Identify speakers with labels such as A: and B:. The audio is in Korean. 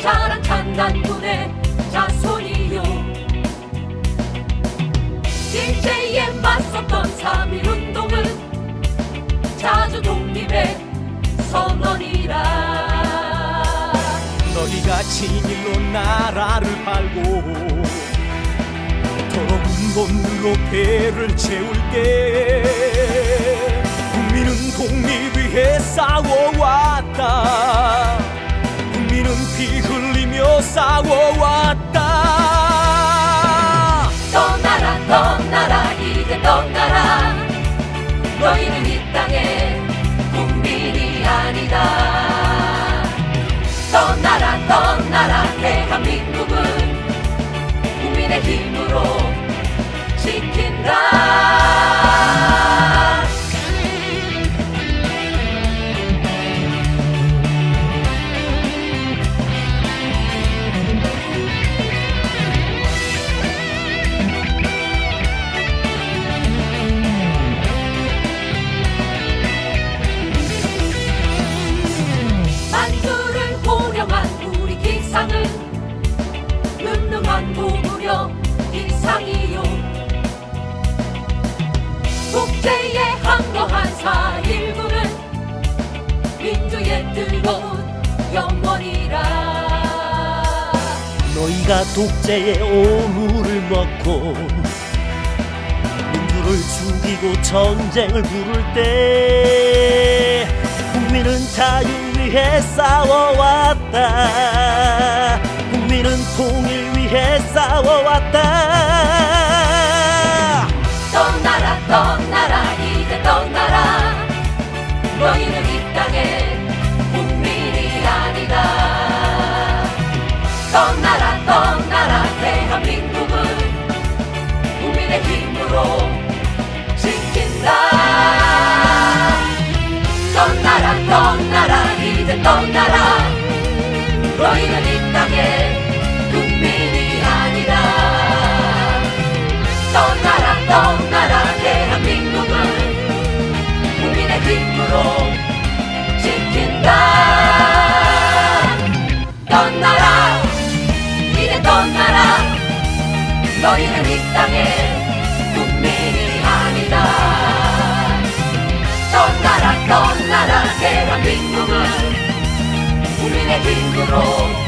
A: 자랑한 단군의 자손이요. 일제에 맞섰던 3.1운동은 자주 독립의 선언이라.
B: 너희가 친일로 나라를 팔고 도로 돈으로 배를 채울 때 국민은 독립 위해 싸워왔다. 싸워왔다.
A: 떠나라 떠나라 이제 떠나라. 너희는 이 땅의 국민이 아니다. 떠나라 떠나라 대한민국은 국민의 힘으로 국제에 항거한 4.19는 민주의 뜨거운 영원이라.
C: 너희가 독재의 오물을 먹고 민주를 죽이고 전쟁을 부를 때 국민은 자유 위해 싸워왔다. 국민은 통일 위해 싸워왔다
A: 떠나라 떠나라 대한민국은 국민의 힘으로 지킨다. 떠나라 떠나라 이제 떠나라. 너희는 이 땅의 국민이 아니다. 떠나라 떠나라 대한민국은 국민의 힘으로 너희는 이 땅의 국민이 아니다. 떠나라 떠나라 대한민국은 국민의 힘으로